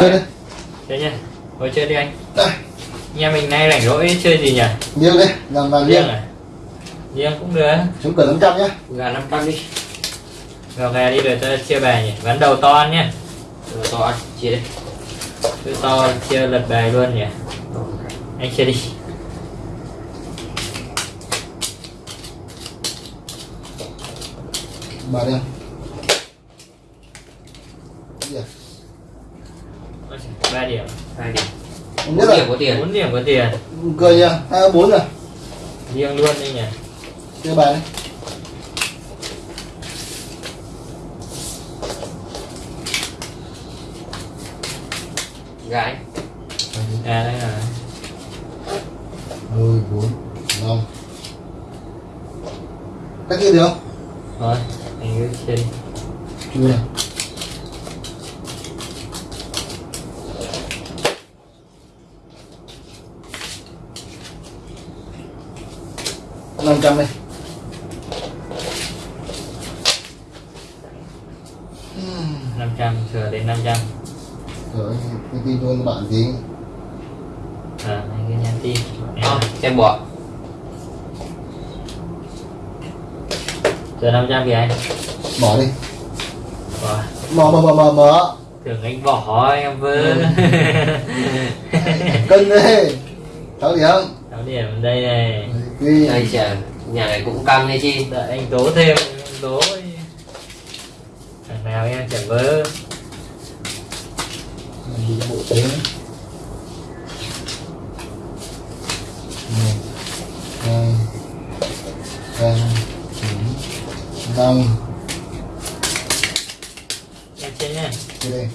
Chơi đi Chơi nha Ngồi chơi đi anh đây Nhà mình nay rảnh rỗi chơi gì nhỉ? liêng đi làm vàng Riêng à? Riêng cũng được chúng cần 500 nhá Gà 500 đi. Vào gà đi rồi ta chia bài nhỉ Ván đầu to ăn nhá Rồi to ăn. Chia đi. Cứ to chia lật bài luôn nhỉ Anh chia đi bà đi Dạ. Ba điểm. Hai điểm. Bốn điểm có tiền. bốn điểm có tiền. Cười nha hai bốn rồi. Riêng luôn đi nhỉ. Chơi bài đi. Gà anh. à đây là đôi bốn. Năm cách kia được không? Thôi anh cứ chia đi. Chưa này năm trăm đi năm trăm. Thừa đến 500 rồi cái tin cho bạn tí à anh cứ nhắn tin. Ờ, xem bỏ. thừa 500 kìa anh. Bỏ đi. Bỏ. mở mở mở mở mở tưởng anh bỏ em vơ. Ừ. cân đi. Sáu điểm sáu điểm ở đây này Ghi. Đây chả nhà này cũng căng đấy chi. đợi anh tố thêm anh tố thằng nào em chẳng vơ đi bộ thế. Một hai ba bốn năm. Em chia nhá đây đây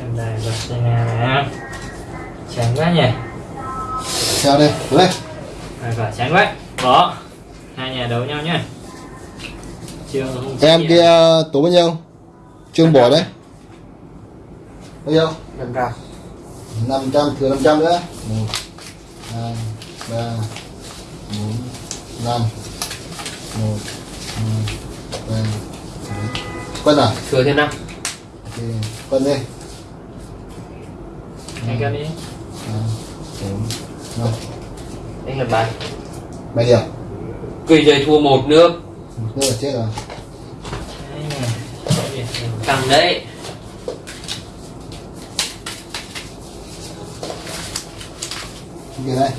em đài vật đây nè. Chán quá nhỉ. Theo đây? Lên. Rồi quả chán quá. Bỏ. Hai nhà đấu nhau nhá. Không em kia tố bao nhiêu? Trương bỏ đấy. Bao nhiêu? Năm trăm. 500 thừa 500 nữa. 1 2 3 4 5 1 2 3 4 quân à? Thừa thêm năm. ok quân đi anh cân đi 2 4 5 Anh lần bài. 7 điểm Cây dây thua một nước. một nữa là chết rồi. Căng đấy. kia đây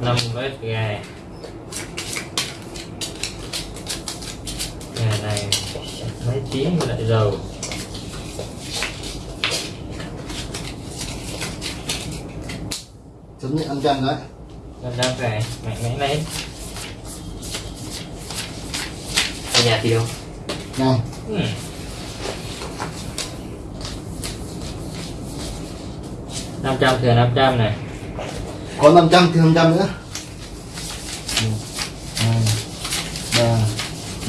năm mét gà gà này mấy tiếng lại dầu. Chấm nhận 500 đấy. Năm trăm gà mạnh mẽ lên. Ở nhà thì đâu? 5 ừ. năm trăm thừa năm trăm này. Có 500 thì 500 nữa. 1 2 3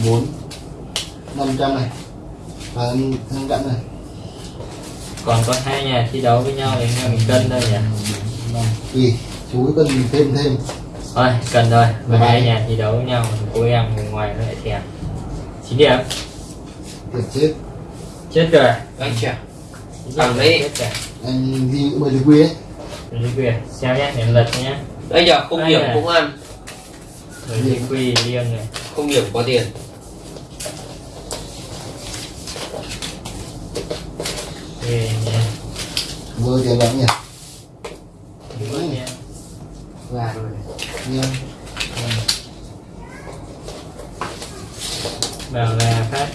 4 500 này. Và 500 này. Còn có hai nhà thi đấu với nhau thì anh em mình cân thôi nhỉ? Năm. tùy chú cần thêm thêm. Thôi cần thôi. Và Vâng. hai nhà thi đấu với nhau cô em ngồi ngoài nó lại thèm. Chín điểm. Thiệt chết. Chết rồi. Anh điểm, đi. chết rồi. Anh ghi mười lý quy ấy. Lý quyền xem nhé để lật nhé Đây giờ không điểm cũng ăn. rồi lý quy riêng này. Không điểm có tiền. Về nhé vừa tiền lắm nhỉ Đúng nhé Gà rồi nha vào là phát.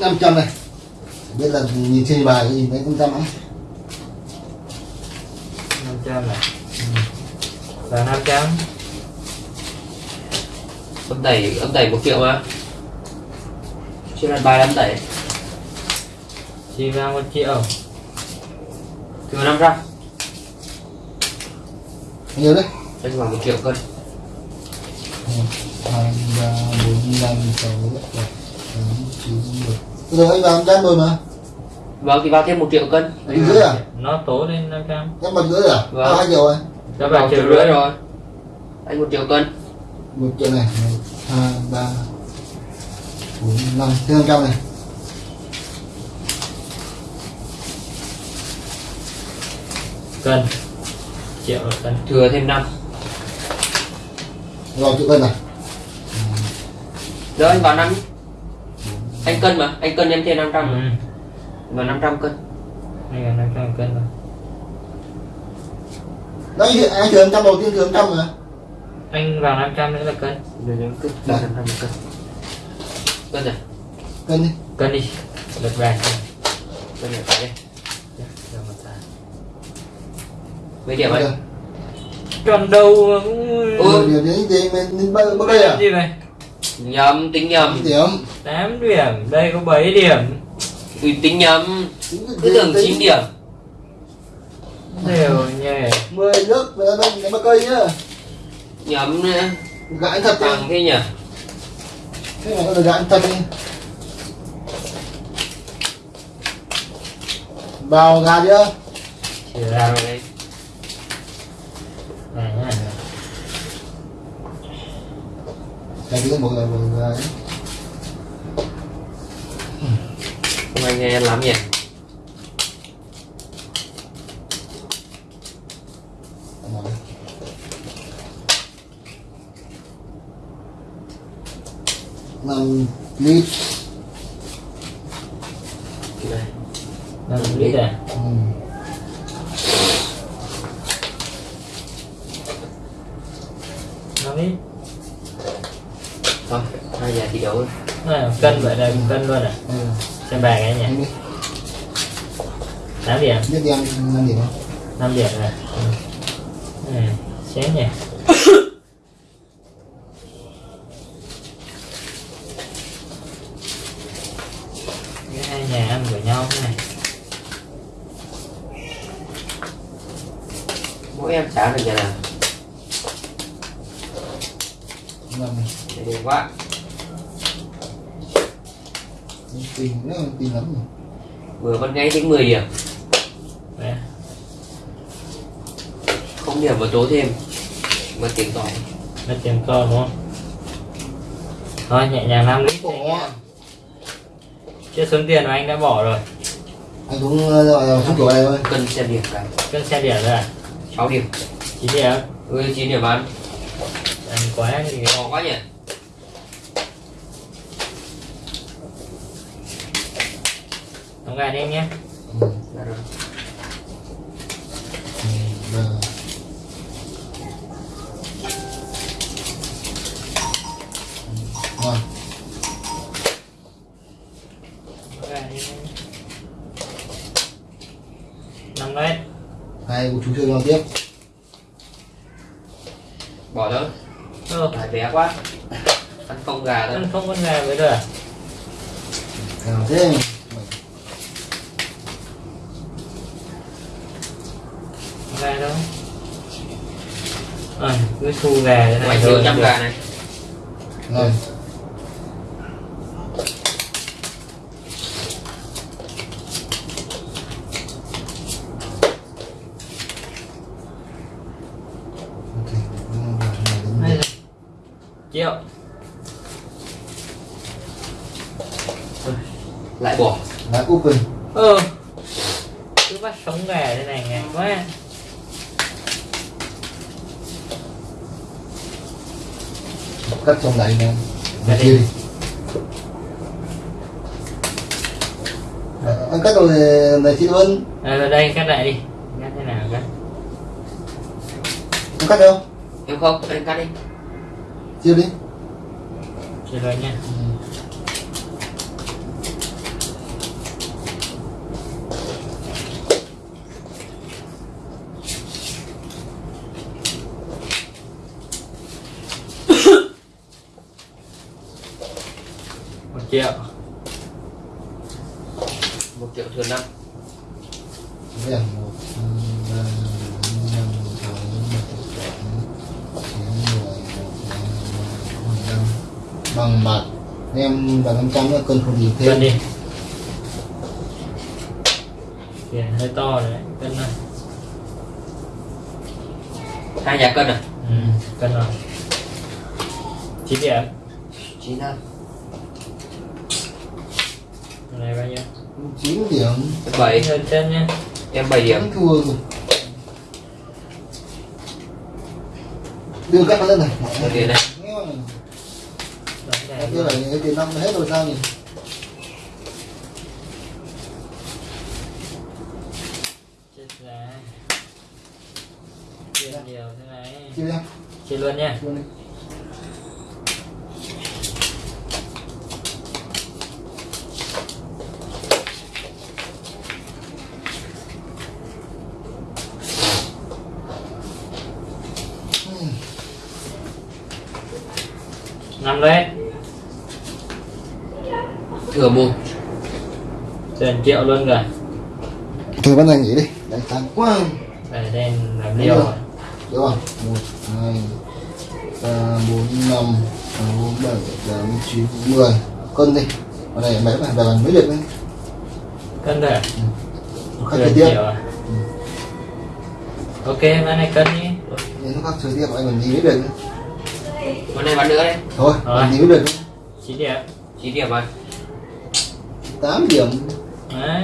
Năm trăm này. Biết là nhìn trên bài nhìn thấy năm trăm ấy năm trăm này năm trăm Âm tẩy, âm tẩy một triệu mà. Chưa đặt bài âm tẩy. chi vào một triệu Thừa 500. nhiều đấy Anh vào một triệu cân. hai ba bốn năm sáu bảy tám chín mười giờ anh làm trăm rồi mà vâng thì vào thêm một triệu cân Tỷ rưỡi à nó tố lên 500 em một rưỡi à Vâng. hai triệu rồi vào vào triệu triệu rưỡi rồi. Anh một triệu cân. Một triệu này một hai ba bốn năm. Thêm năm trăm này. Cân. Triệu một cân. Thừa thêm năm. Rồi triệu cân này rồi anh vào năm anh cân mà anh cân em thêm 500 ừ. mà. Vào 500 cân. Đây là 500 cân rồi đấy anh năm trăm đầu tiên năm trăm mà anh vào 500 nữa là cân. Rồi em cứ Đây. 500 cân. Cân này cân đi. Cân đi. Lật bài cân này phải Rồi tài. mấy điểm anh còn đâu mà Ừ. ừ. điều đấy thì mình bao đây à? Gì này? Nhầm tính nhầm. Điểm. 8 điểm. Đây có 7 điểm. Tính nhầm. Cứ tưởng tính- 9 điểm đều nhỉ mười nước về bên cái bao cây nhá. Nhầm nữa gãi thật bằng thế nhỉ? Cái này nó được gãi thật đi. Vào gà chưa? Chỉ ra rồi đây này nhá cái thứ một là một không anh nghe lắm nhỉ Vâng, 5 lít đây. 5 lít à, ừ. lít thôi bây giờ thì đủ rồi. Cân vậy là cân luôn à ừ. trên cái này nhỉ tám điểm. Năm điểm không? Năm điểm này. Ừ. à, sáng nhỉ. Được nhà nào. Năm để đẹp quá rất là tin lắm rồi vừa vẫn ngay tính 10 điểm Đấy. không điểm vào tố thêm mà tiền cỏ nó tiền co đúng không? Thôi nhẹ nhàng 5 lít. Chưa xuống tiền mà anh đã bỏ rồi. Anh cũng ờ, gọi là không này thôi. Cân xem điểm cả. Cân xe điểm rồi à? 6 điểm 9 điểm. Ừ 9 điểm ăn ăn quá thì ngon quá nhỉ. Đóng gà đi em nhé. Ừ. Dạ rồi. Nhé. Năm đấy. Hai cô chú chơi nhau tiếp bỏ thôi ừ. lại bé quá. Ăn không gà thôi. Ăn không con gà với rồi à? Nào thế gà đâu? À, cứ thu gà thế này ngoài trăm được. gà này. Rồi Ok, ừ, rồi, Hay rồi, là- triệu lại bỏ đã open ừ cứ bắt sống gà thế này ngại quá. Cắt trong này Cắt Cắt đi. đi. Ờ, anh cắt rồi này chị luôn à, vào đây cắt lại đi. Cắt thế nào cắt? Anh cắt đâu? Em không anh cắt đi. Chia đi. Chia rồi nha. Một triệu một triệu thừa năm bằng mặt em hai, năm, trăm bảy, tám, chín, mười, một, hai, ba, vàng bạc em và 500 nữa cân không gì thêm cân đi tiền hơi to đấy cân này hai nhà cân à ừ, cân rồi chín điểm chín năm này bao nhiêu 9 điểm. Bảy hơn chân nhá em bảy điểm. Thua rồi. Đưa các lên này. Đưa tiền này. Cái này cái tiền năm hết rồi sao nhỉ? Chia luôn nha. Chia đi năm đấy thừa mua. Tiền triệu luôn rồi. Thôi bắt này nghỉ đi. Đánh tăng quá. Để đen làm liều rồi. Được không? Một hai ba bốn năm sáu bảy tám chín mười. Cân đi. Ở này mấy bạn về mấy được đấy. Cân rồi. Chơi tiếp. triệu à ok bán này cân đi nó khác chơi tiếp anh còn gì mới được. nữa. Con này bán nữa đấy. Thôi Rồi. còn gì được chín điểm. Chín điểm rồi. Tám điểm. Đấy.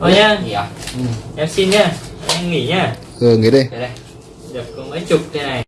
Thôi nhá. À? Ừ. em xin nhá. Anh nghỉ nhá. Ừ nghỉ đi. Đây đây. Được có mấy chục thế này